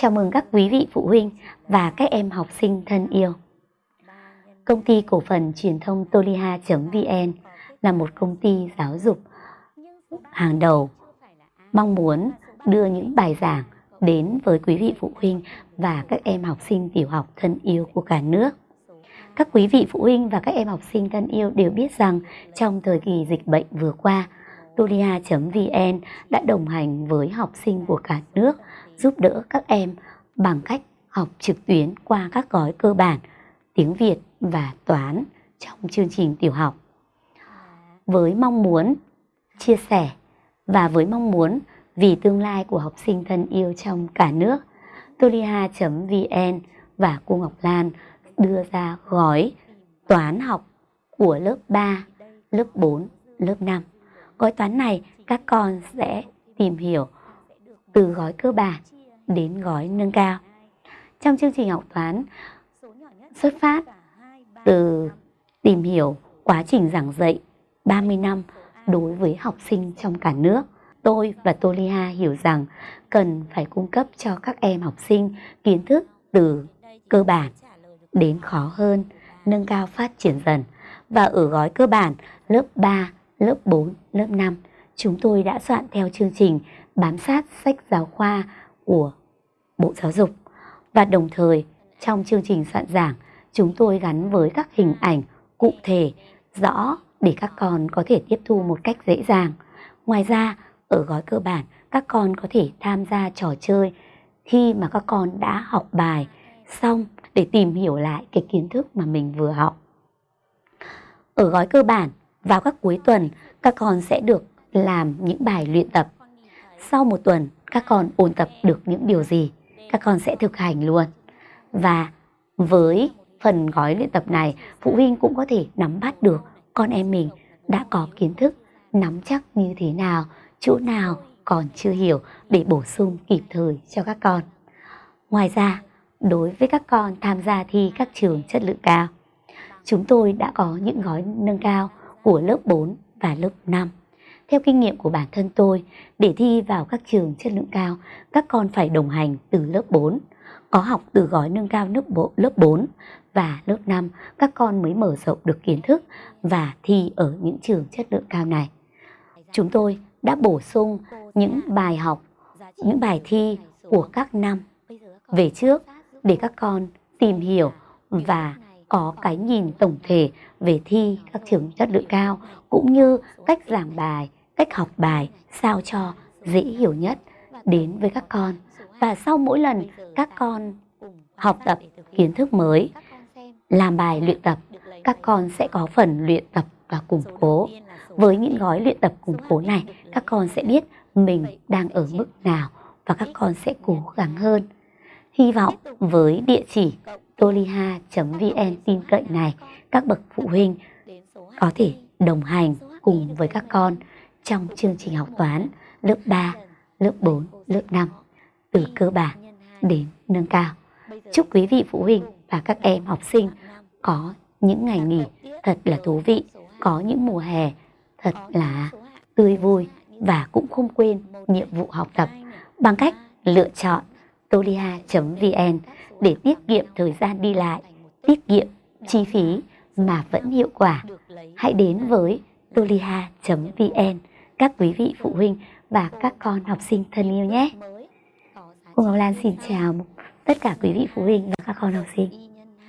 Chào mừng các quý vị phụ huynh và các em học sinh thân yêu. Công ty cổ phần truyền thông Toliha.vn là một công ty giáo dục hàng đầu mong muốn đưa những bài giảng đến với quý vị phụ huynh và các em học sinh tiểu học thân yêu của cả nước. Các quý vị phụ huynh và các em học sinh thân yêu đều biết rằng trong thời kỳ dịch bệnh vừa qua, Tolia.vn đã đồng hành với học sinh của cả nước giúp đỡ các em bằng cách học trực tuyến qua các gói cơ bản tiếng Việt và toán trong chương trình tiểu học. Với mong muốn chia sẻ và với mong muốn vì tương lai của học sinh thân yêu trong cả nước, Tolia.vn và cô Ngọc Lan đưa ra gói toán học của lớp 3, lớp 4, lớp 5. Gói toán này các con sẽ tìm hiểu từ gói cơ bản đến gói nâng cao. Trong chương trình học toán xuất phát từ tìm hiểu quá trình giảng dạy 30 năm đối với học sinh trong cả nước. Tôi và Tolia hiểu rằng cần phải cung cấp cho các em học sinh kiến thức từ cơ bản đến khó hơn, nâng cao phát triển dần. Và ở gói cơ bản lớp 3, lớp 4, lớp 5, chúng tôi đã soạn theo chương trình bám sát sách giáo khoa của Bộ Giáo dục. Và đồng thời, trong chương trình soạn giảng, chúng tôi gắn với các hình ảnh cụ thể, rõ để các con có thể tiếp thu một cách dễ dàng. Ngoài ra, ở gói cơ bản, các con có thể tham gia trò chơi khi mà các con đã học bài xong để tìm hiểu lại cái kiến thức mà mình vừa học. Ở gói cơ bản, vào các cuối tuần, các con sẽ được làm những bài luyện tập. Sau một tuần, các con ôn tập được những điều gì, các con sẽ thực hành luôn. Và với phần gói luyện tập này, phụ huynh cũng có thể nắm bắt được con em mình đã có kiến thức, nắm chắc như thế nào, chỗ nào còn chưa hiểu để bổ sung kịp thời cho các con. Ngoài ra, đối với các con tham gia thi các trường chất lượng cao, chúng tôi đã có những gói nâng cao của lớp 4 và lớp 5. Theo kinh nghiệm của bản thân tôi, để thi vào các trường chất lượng cao, các con phải đồng hành từ lớp 4, có học từ gói nâng cao lớp, bộ, lớp 4 và lớp 5, các con mới mở rộng được kiến thức và thi ở những trường chất lượng cao này. Chúng tôi đã bổ sung những bài học, những bài thi của các năm về trước để các con tìm hiểu và có cái nhìn tổng thể về thi các trường chất lượng cao cũng như cách giảng bài, cách học bài sao cho dễ hiểu nhất đến với các con. Và sau mỗi lần các con học tập kiến thức mới, làm bài luyện tập, các con sẽ có phần luyện tập và củng cố. Với những gói luyện tập củng cố này, các con sẽ biết mình đang ở mức nào và các con sẽ cố gắng hơn. Hy vọng với địa chỉ toliha.vn tin cậy này, các bậc phụ huynh có thể đồng hành cùng với các con trong chương trình học toán lớp 3, lớp 4, lớp 5 từ cơ bản đến nâng cao. Chúc quý vị phụ huynh và các em học sinh có những ngày nghỉ thật là thú vị, có những mùa hè thật là tươi vui và cũng không quên nhiệm vụ học tập bằng cách lựa chọn tolia.vn để tiết kiệm thời gian đi lại, tiết kiệm chi phí mà vẫn hiệu quả. Hãy đến với tolia.vn các quý vị phụ huynh và các con học sinh thân yêu nhé. Cô Ngọc Lan xin chào tất cả quý vị phụ huynh và các con học sinh.